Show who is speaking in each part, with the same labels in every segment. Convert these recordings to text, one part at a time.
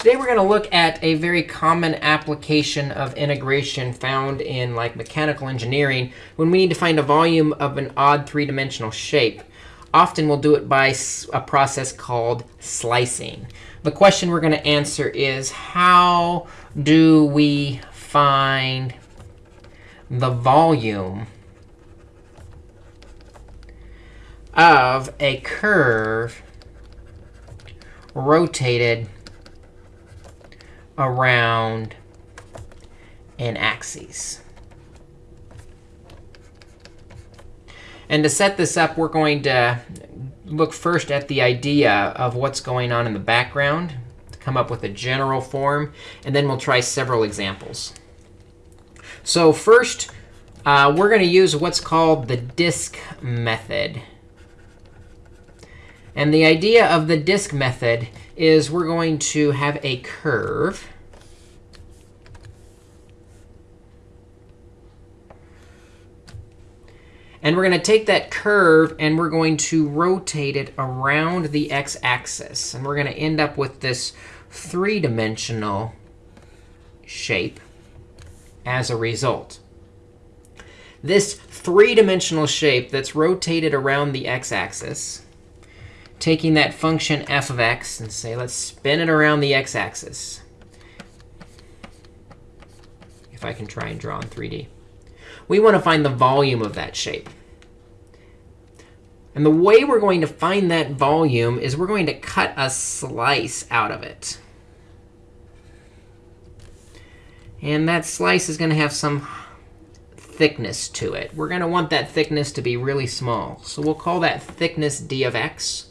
Speaker 1: Today we're going to look at a very common application of integration found in like mechanical engineering when we need to find a volume of an odd three-dimensional shape. Often we'll do it by a process called slicing. The question we're going to answer is how do we find the volume of a curve rotated around an axis. And to set this up, we're going to look first at the idea of what's going on in the background to come up with a general form. And then we'll try several examples. So first, uh, we're going to use what's called the disk method. And the idea of the disk method is we're going to have a curve. And we're going to take that curve and we're going to rotate it around the x-axis. And we're going to end up with this three-dimensional shape as a result. This three-dimensional shape that's rotated around the x-axis taking that function f of x and say, let's spin it around the x-axis. If I can try and draw in 3D. We want to find the volume of that shape. And the way we're going to find that volume is we're going to cut a slice out of it. And that slice is going to have some thickness to it. We're going to want that thickness to be really small. So we'll call that thickness d of x.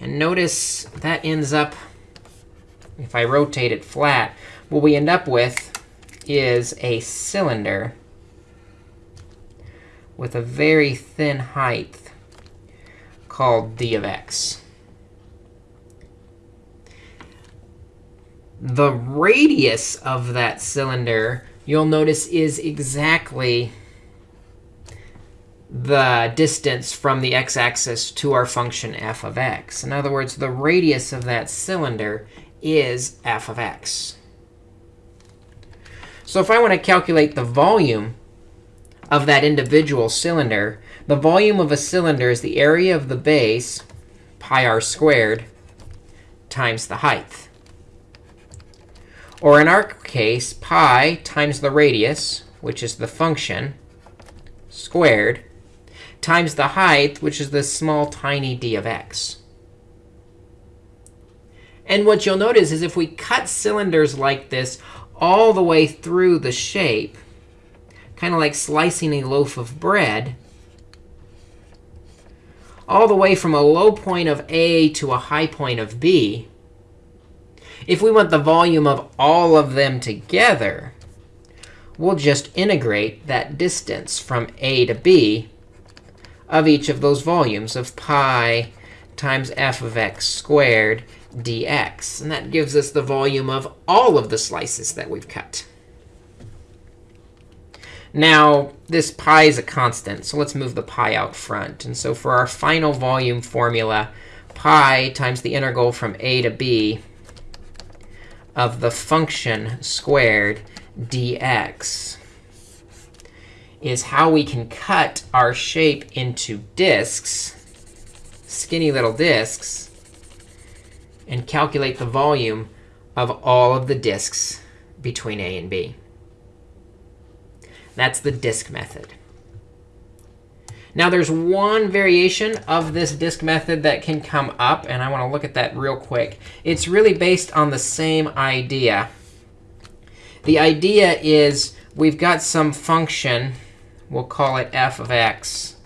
Speaker 1: And notice that ends up, if I rotate it flat, what we end up with is a cylinder with a very thin height called d of x. The radius of that cylinder, you'll notice, is exactly the distance from the x-axis to our function f of x. In other words, the radius of that cylinder is f of x. So if I want to calculate the volume of that individual cylinder, the volume of a cylinder is the area of the base, pi r squared, times the height. Or in our case, pi times the radius, which is the function, squared, times the height, which is this small, tiny d of x. And what you'll notice is if we cut cylinders like this all the way through the shape, kind of like slicing a loaf of bread, all the way from a low point of A to a high point of B, if we want the volume of all of them together, we'll just integrate that distance from A to B of each of those volumes of pi times f of x squared dx. And that gives us the volume of all of the slices that we've cut. Now, this pi is a constant, so let's move the pi out front. And so for our final volume formula, pi times the integral from a to b of the function squared dx is how we can cut our shape into disks, skinny little disks, and calculate the volume of all of the disks between A and B. That's the disk method. Now, there's one variation of this disk method that can come up, and I want to look at that real quick. It's really based on the same idea. The idea is we've got some function We'll call it f of x.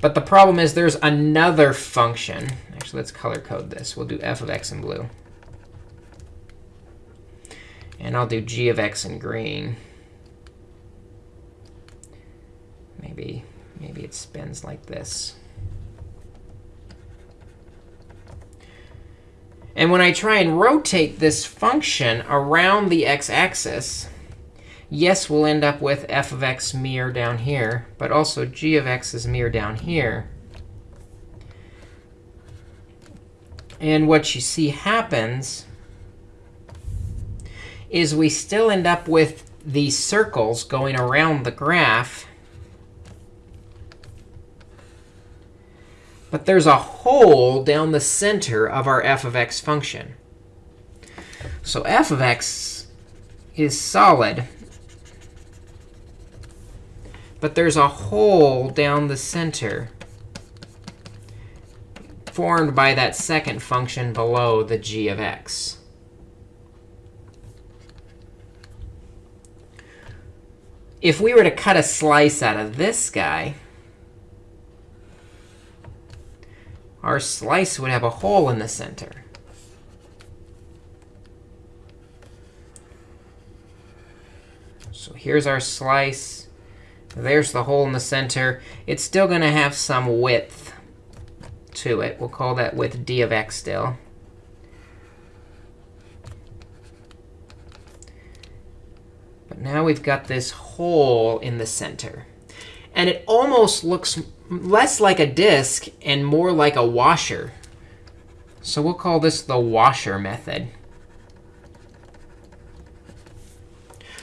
Speaker 1: But the problem is there's another function. Actually, let's color code this. We'll do f of x in blue. And I'll do g of x in green. Maybe, maybe it spins like this. And when I try and rotate this function around the x-axis, yes, we'll end up with f of x mirror down here, but also g of x is mirror down here. And what you see happens is we still end up with these circles going around the graph. But there's a hole down the center of our f of x function. So f of x is solid. But there's a hole down the center formed by that second function below the g of x. If we were to cut a slice out of this guy, our slice would have a hole in the center. So here's our slice. There's the hole in the center. It's still going to have some width to it. We'll call that width d of x still. But now we've got this hole in the center. And it almost looks less like a disk and more like a washer. So we'll call this the washer method.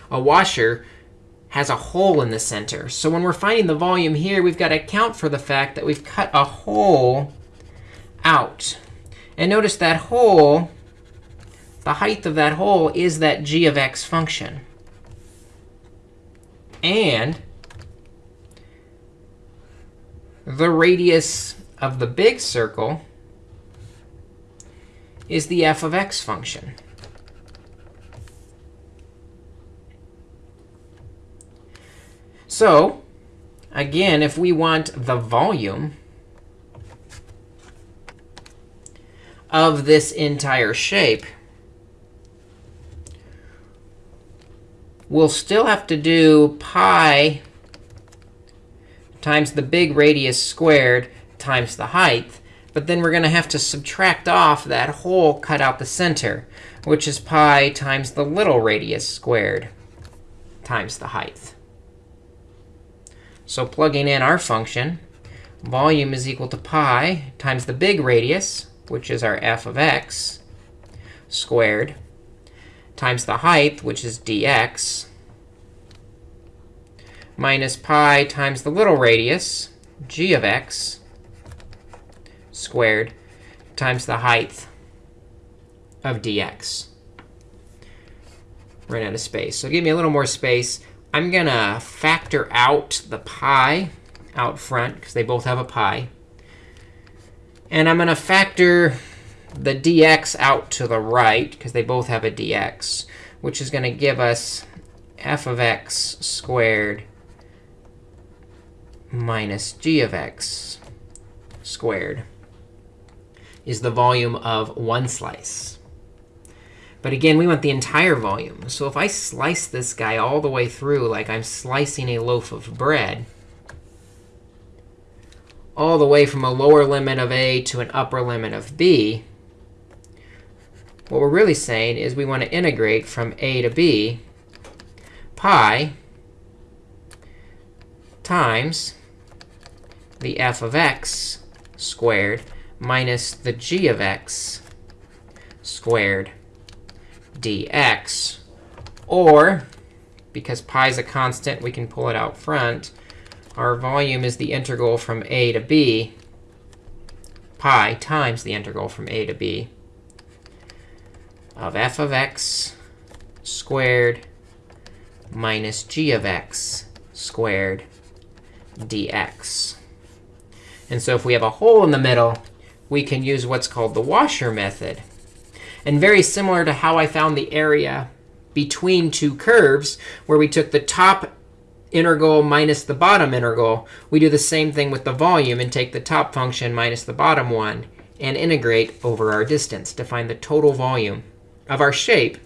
Speaker 1: A washer has a hole in the center. So when we're finding the volume here, we've got to account for the fact that we've cut a hole out. And notice that hole, the height of that hole is that g of x function. And the radius of the big circle is the f of x function. So again, if we want the volume of this entire shape, we'll still have to do pi times the big radius squared times the height. But then we're going to have to subtract off that hole cut out the center, which is pi times the little radius squared times the height. So plugging in our function, volume is equal to pi times the big radius, which is our f of x, squared, times the height, which is dx, minus pi times the little radius, g of x, squared, times the height of dx. Run out of space. So give me a little more space. I'm going to factor out the pi out front, because they both have a pi. And I'm going to factor the dx out to the right, because they both have a dx, which is going to give us f of x squared minus g of x squared is the volume of one slice. But again, we want the entire volume. So if I slice this guy all the way through like I'm slicing a loaf of bread, all the way from a lower limit of a to an upper limit of b, what we're really saying is we want to integrate from a to b pi times the f of x squared minus the g of x squared dx. Or, because pi is a constant, we can pull it out front. Our volume is the integral from a to b, pi times the integral from a to b of f of x squared minus g of x squared dx. And so if we have a hole in the middle, we can use what's called the washer method. And very similar to how I found the area between two curves, where we took the top integral minus the bottom integral, we do the same thing with the volume and take the top function minus the bottom one and integrate over our distance to find the total volume of our shape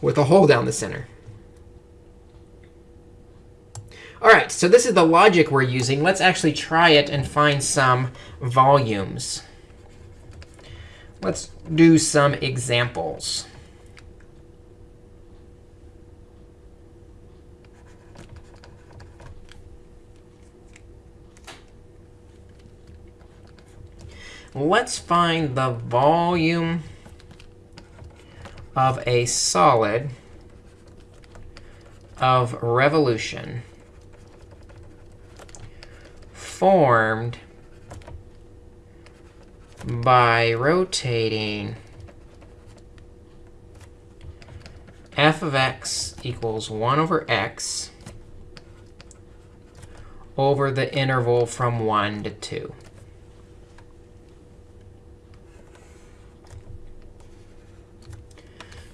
Speaker 1: with a hole down the center. All right, so this is the logic we're using. Let's actually try it and find some volumes. Let's do some examples. let's find the volume of a solid of revolution formed by rotating f of x equals 1 over x over the interval from 1 to 2.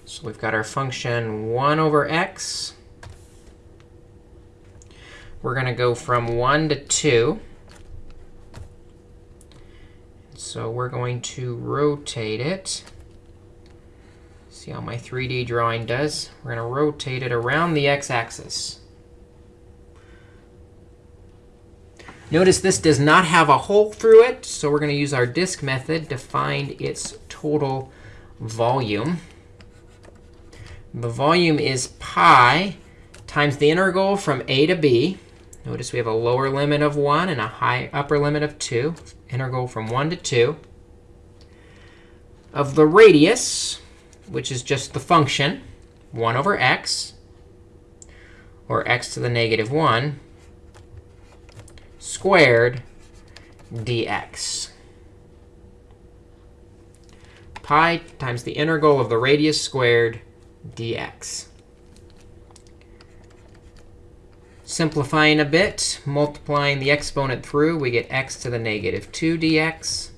Speaker 1: So we've got our function 1 over x. We're going to go from 1 to 2. So we're going to rotate it. See how my 3D drawing does? We're going to rotate it around the x-axis. Notice this does not have a hole through it, so we're going to use our disk method to find its total volume. The volume is pi times the integral from a to b. Notice we have a lower limit of 1 and a high upper limit of 2 integral from 1 to 2 of the radius, which is just the function, 1 over x, or x to the negative 1, squared dx. Pi times the integral of the radius squared dx. Simplifying a bit, multiplying the exponent through, we get x to the negative 2 dx.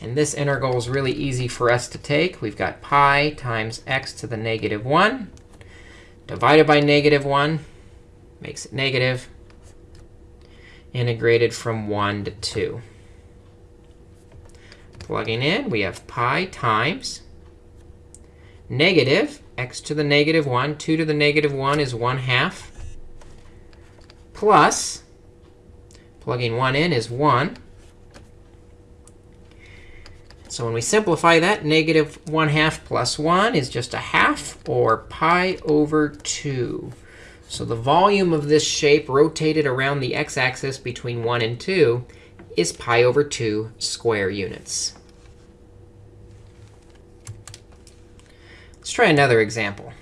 Speaker 1: And this integral is really easy for us to take. We've got pi times x to the negative 1 divided by negative 1 makes it negative, integrated from 1 to 2. Plugging in, we have pi times negative x to the negative 1. 2 to the negative 1 is 1 half plus, plugging 1 in is 1. So when we simplify that, negative 1 half plus 1 is just a half, or pi over 2. So the volume of this shape rotated around the x-axis between 1 and 2 is pi over 2 square units. Let's try another example.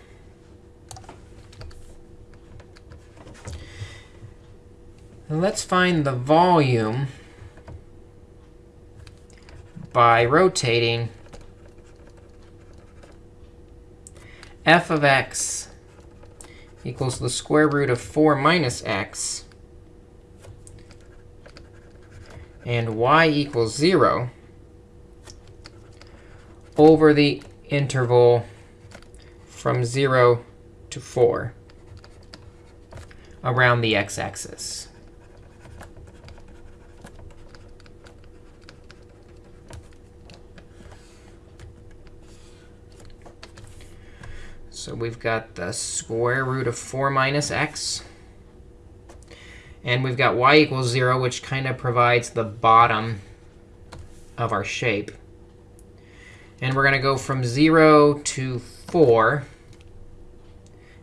Speaker 1: Let's find the volume by rotating f of x equals the square root of 4 minus x and y equals 0 over the interval from 0 to 4 around the x-axis. So we've got the square root of 4 minus x. And we've got y equals 0, which kind of provides the bottom of our shape. And we're going to go from 0 to 4.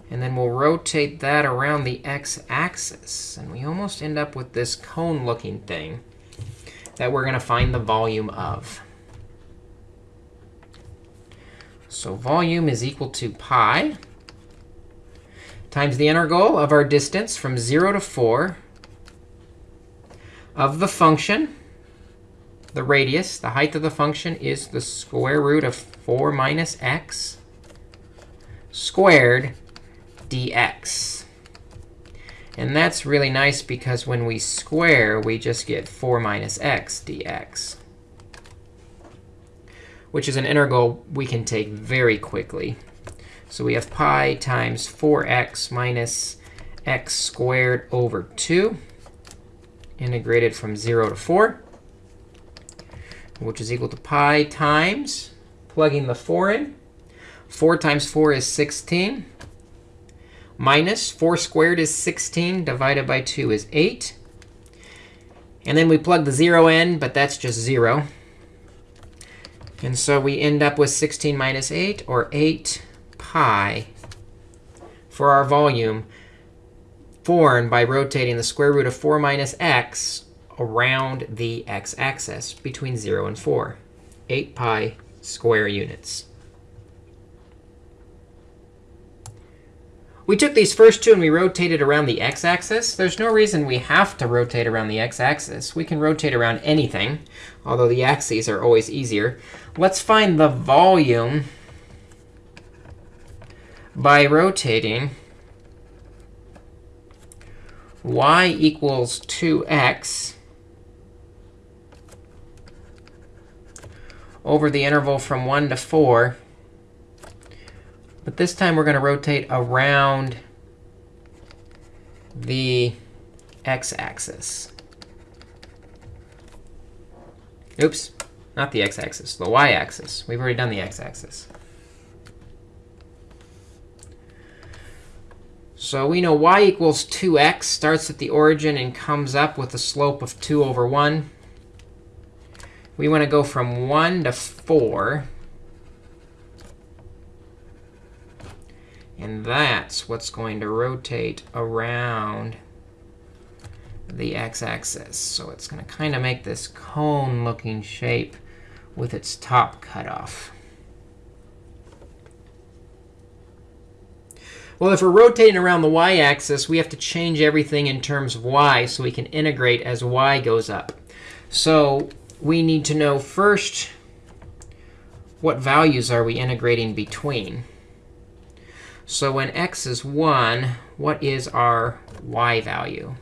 Speaker 1: And then we'll rotate that around the x-axis. And we almost end up with this cone-looking thing that we're going to find the volume of. So volume is equal to pi times the integral of our distance from 0 to 4 of the function, the radius, the height of the function is the square root of 4 minus x squared dx. And that's really nice because when we square, we just get 4 minus x dx which is an integral we can take very quickly. So we have pi times 4x minus x squared over 2, integrated from 0 to 4, which is equal to pi times, plugging the 4 in. 4 times 4 is 16, minus 4 squared is 16, divided by 2 is 8. And then we plug the 0 in, but that's just 0. And so we end up with 16 minus 8, or 8 pi, for our volume formed by rotating the square root of 4 minus x around the x-axis between 0 and 4. 8 pi square units. We took these first two and we rotated around the x-axis. There's no reason we have to rotate around the x-axis. We can rotate around anything, although the axes are always easier. Let's find the volume by rotating y equals 2x over the interval from 1 to 4 but this time, we're going to rotate around the x-axis. Oops, not the x-axis, the y-axis. We've already done the x-axis. So we know y equals 2x starts at the origin and comes up with a slope of 2 over 1. We want to go from 1 to 4. And that's what's going to rotate around the x-axis. So it's going to kind of make this cone-looking shape with its top cut off. Well, if we're rotating around the y-axis, we have to change everything in terms of y so we can integrate as y goes up. So we need to know first what values are we integrating between. So when x is 1, what is our y value?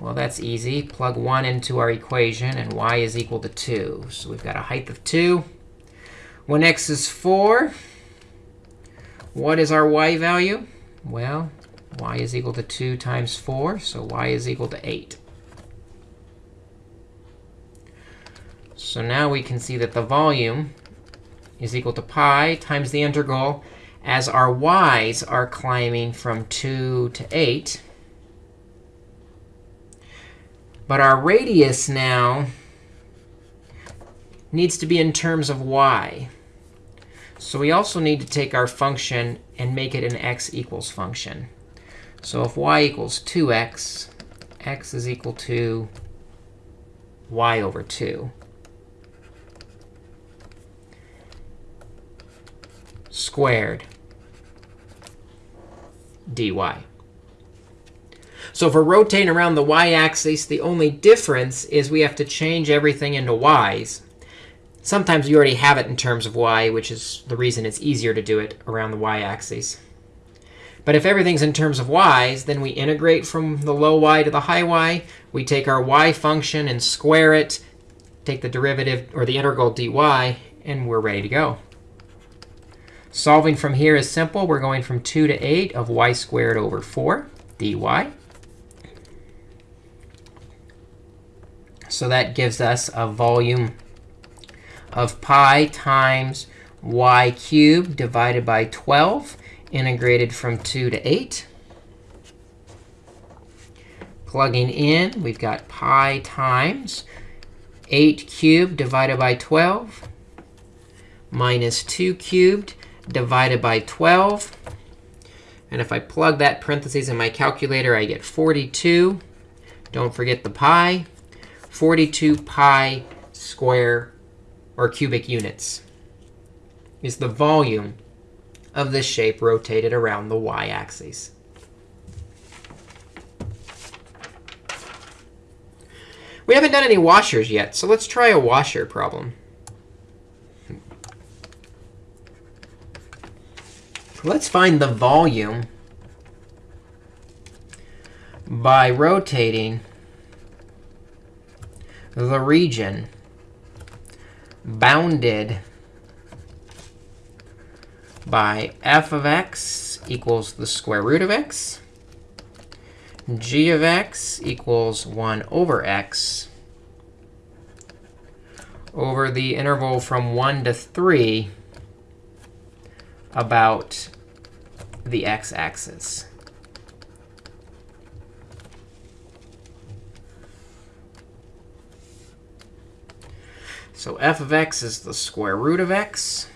Speaker 1: Well, that's easy. Plug 1 into our equation, and y is equal to 2. So we've got a height of 2. When x is 4, what is our y value? Well, y is equal to 2 times 4, so y is equal to 8. So now we can see that the volume is equal to pi times the integral as our y's are climbing from 2 to 8. But our radius now needs to be in terms of y. So we also need to take our function and make it an x equals function. So if y equals 2x, x is equal to y over 2. squared dy. So if we're rotating around the y-axis, the only difference is we have to change everything into y's. Sometimes you already have it in terms of y, which is the reason it's easier to do it around the y-axis. But if everything's in terms of y's, then we integrate from the low y to the high y. We take our y function and square it, take the derivative or the integral dy, and we're ready to go. Solving from here is simple. We're going from 2 to 8 of y squared over 4 dy. So that gives us a volume of pi times y cubed divided by 12, integrated from 2 to 8. Plugging in, we've got pi times 8 cubed divided by 12 minus 2 cubed divided by 12. And if I plug that parentheses in my calculator, I get 42. Don't forget the pi. 42 pi square or cubic units is the volume of this shape rotated around the y-axis. We haven't done any washers yet, so let's try a washer problem. Let's find the volume by rotating the region bounded by f of x equals the square root of x, g of x equals 1 over x, over the interval from 1 to 3 about the x-axis. So f of x is the square root of x.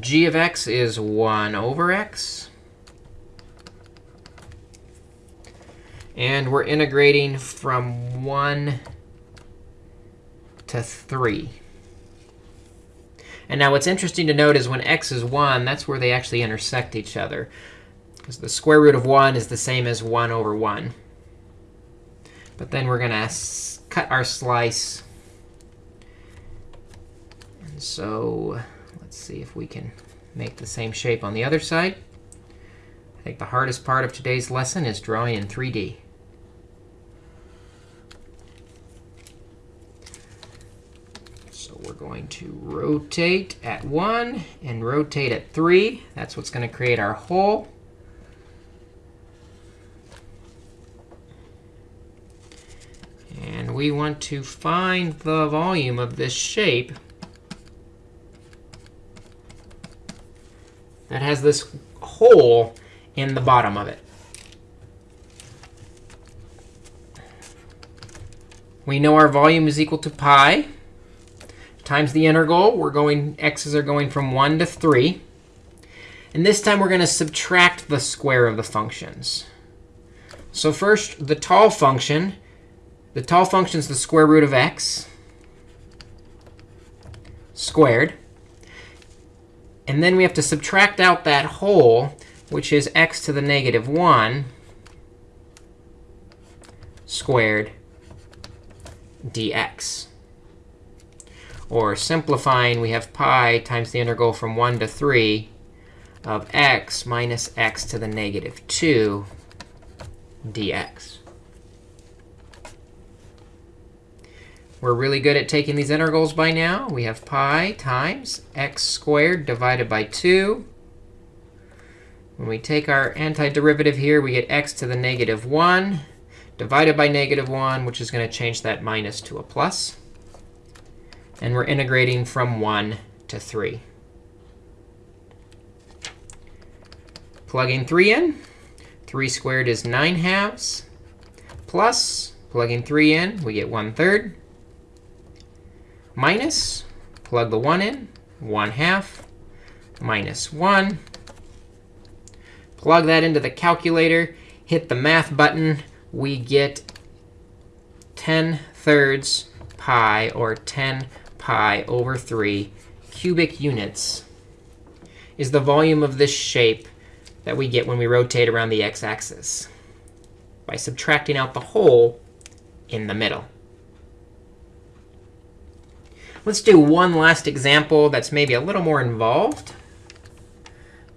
Speaker 1: g of x is 1 over x. And we're integrating from 1 to 3. And now what's interesting to note is when x is 1, that's where they actually intersect each other. Because the square root of 1 is the same as 1 over 1. But then we're going to cut our slice. And so let's see if we can make the same shape on the other side. I think the hardest part of today's lesson is drawing in 3D. So we're going to rotate at 1 and rotate at 3. That's what's going to create our hole. And we want to find the volume of this shape that has this hole in the bottom of it. We know our volume is equal to pi times the integral. We're going, x's are going from 1 to 3. And this time, we're going to subtract the square of the functions. So first, the tall function. The tall function is the square root of x squared. And then we have to subtract out that hole which is x to the negative 1 squared dx. Or simplifying, we have pi times the integral from 1 to 3 of x minus x to the negative 2 dx. We're really good at taking these integrals by now. We have pi times x squared divided by 2 when we take our antiderivative here, we get x to the negative 1 divided by negative 1, which is going to change that minus to a plus. And we're integrating from 1 to 3. Plugging 3 in. 3 squared is 9 halves. Plus, plugging 3 in, we get 1 third. Minus, plug the 1 in, 1 half. Minus 1 Plug that into the calculator, hit the math button. We get 10 thirds pi, or 10 pi over 3 cubic units is the volume of this shape that we get when we rotate around the x-axis by subtracting out the hole in the middle. Let's do one last example that's maybe a little more involved.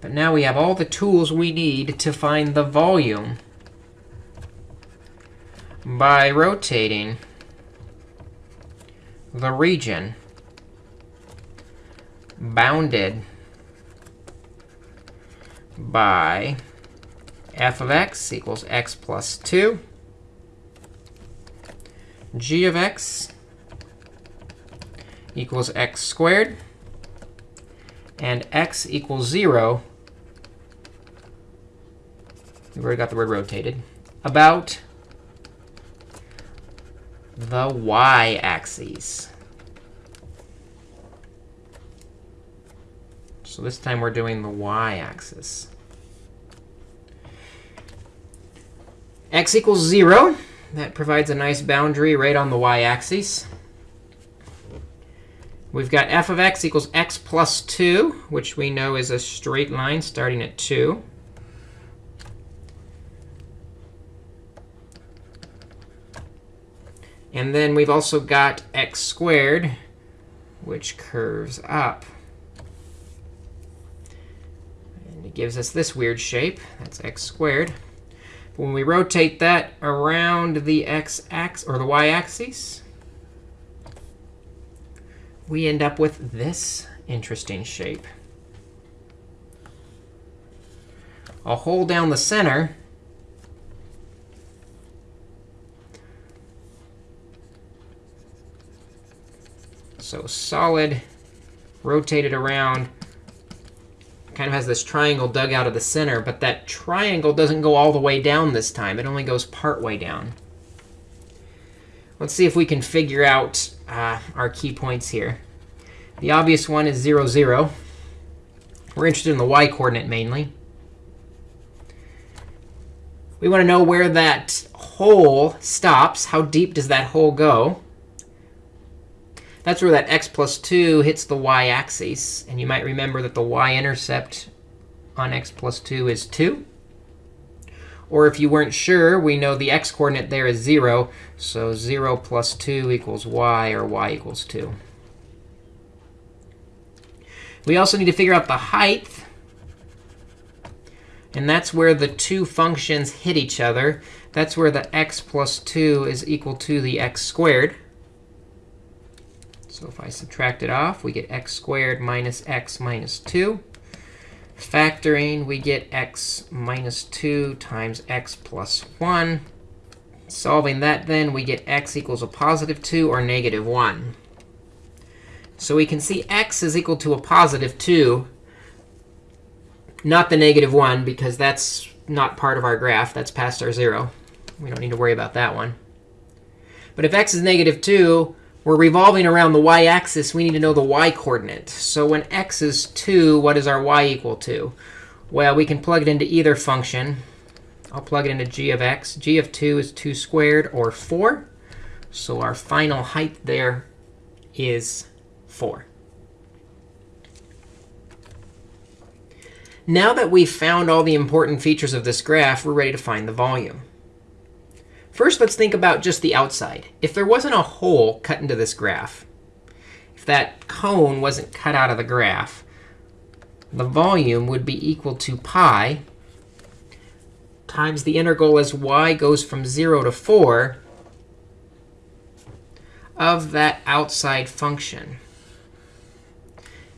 Speaker 1: But now we have all the tools we need to find the volume by rotating the region bounded by f of x equals x plus 2, g of x equals x squared, and x equals 0, we've already got the word rotated, about the y-axis. So this time we're doing the y-axis. x equals 0. That provides a nice boundary right on the y-axis. We've got f of x equals x plus 2, which we know is a straight line starting at 2. And then we've also got x squared, which curves up. And it gives us this weird shape. That's x squared. But when we rotate that around the x-axis or the y-axis, we end up with this interesting shape. I'll hold down the center. So solid, rotated around, kind of has this triangle dug out of the center. But that triangle doesn't go all the way down this time. It only goes part way down. Let's see if we can figure out uh, our key points here. The obvious one is 0, 0. We're interested in the y coordinate mainly. We want to know where that hole stops. How deep does that hole go? That's where that x plus 2 hits the y-axis. And you might remember that the y-intercept on x plus 2 is 2. Or if you weren't sure, we know the x-coordinate there is 0. So 0 plus 2 equals y, or y equals 2. We also need to figure out the height. And that's where the two functions hit each other. That's where the x plus 2 is equal to the x squared. So if I subtract it off, we get x squared minus x minus 2. Factoring, we get x minus 2 times x plus 1. Solving that, then, we get x equals a positive 2 or negative 1. So we can see x is equal to a positive 2, not the negative 1, because that's not part of our graph. That's past our 0. We don't need to worry about that one. But if x is negative 2, we're revolving around the y-axis. We need to know the y-coordinate. So when x is 2, what is our y equal to? Well, we can plug it into either function. I'll plug it into g of x. g of 2 is 2 squared, or 4. So our final height there is 4. Now that we've found all the important features of this graph, we're ready to find the volume. First, let's think about just the outside. If there wasn't a hole cut into this graph, if that cone wasn't cut out of the graph, the volume would be equal to pi times the integral as y goes from 0 to 4 of that outside function.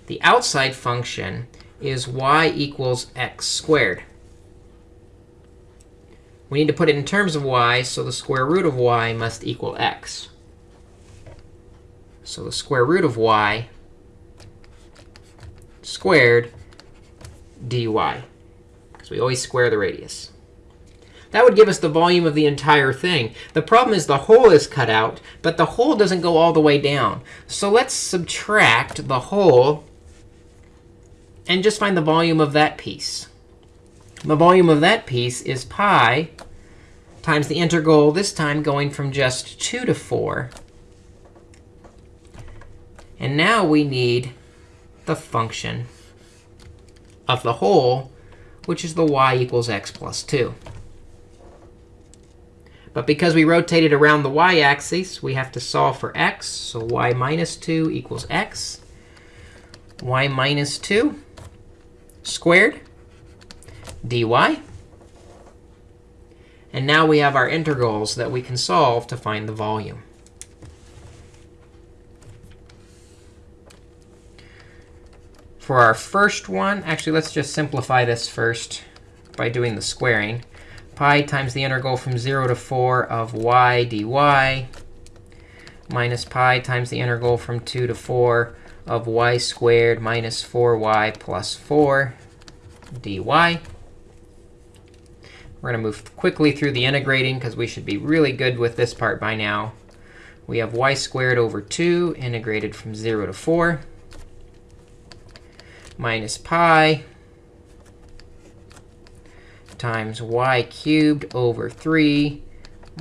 Speaker 1: The outside function is y equals x squared. We need to put it in terms of y, so the square root of y must equal x. So the square root of y squared dy, because we always square the radius. That would give us the volume of the entire thing. The problem is the hole is cut out, but the hole doesn't go all the way down. So let's subtract the hole and just find the volume of that piece. The volume of that piece is pi times the integral, this time going from just 2 to 4. And now we need the function of the hole, which is the y equals x plus 2. But because we rotated around the y-axis, we have to solve for x. So y minus 2 equals x. y minus 2 squared dy. And now we have our integrals that we can solve to find the volume. For our first one, actually, let's just simplify this first by doing the squaring. Pi times the integral from 0 to 4 of y dy minus pi times the integral from 2 to 4 of y squared minus 4y plus 4 dy. We're going to move quickly through the integrating, because we should be really good with this part by now. We have y squared over 2 integrated from 0 to 4 minus pi times y cubed over 3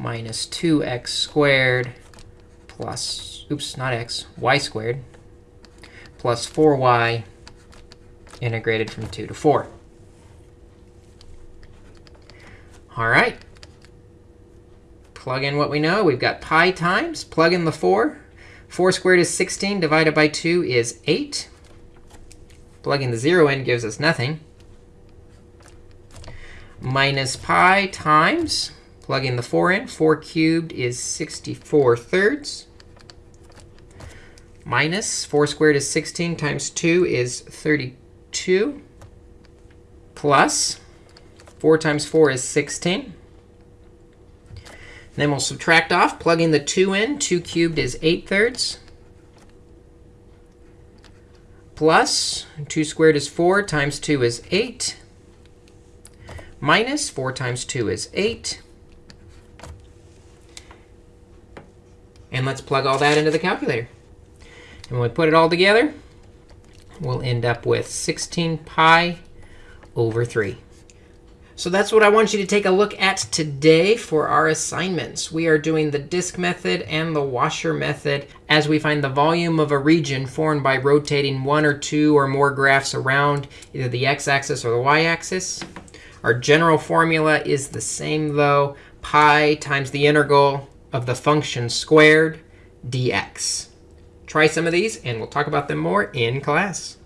Speaker 1: minus 2x squared plus, oops, not x, y squared plus 4y integrated from 2 to 4. All right. Plug in what we know. We've got pi times. Plug in the 4. 4 squared is 16. Divided by 2 is 8. Plugging the 0 in gives us nothing. Minus pi times. Plugging the 4 in. 4 cubed is 64 thirds. Minus 4 squared is 16 times 2 is 32. Plus 4 times 4 is 16. then we'll subtract off, plugging the 2 in. 2 cubed is 8 thirds. Plus 2 squared is 4 times 2 is 8. Minus 4 times 2 is 8. And let's plug all that into the calculator. And when we put it all together, we'll end up with 16 pi over 3. So that's what I want you to take a look at today for our assignments. We are doing the disk method and the washer method as we find the volume of a region formed by rotating one or two or more graphs around either the x-axis or the y-axis. Our general formula is the same, though. Pi times the integral of the function squared dx. Try some of these, and we'll talk about them more in class.